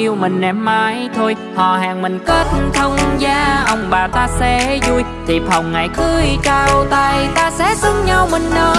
yêu mình em mãi thôi. Họ hàng mình kết thông gia, Ông bà ta sẽ vui. Thiệp hồng ngày cưới cao tay, Ta sẽ xứng nhau mình ơi.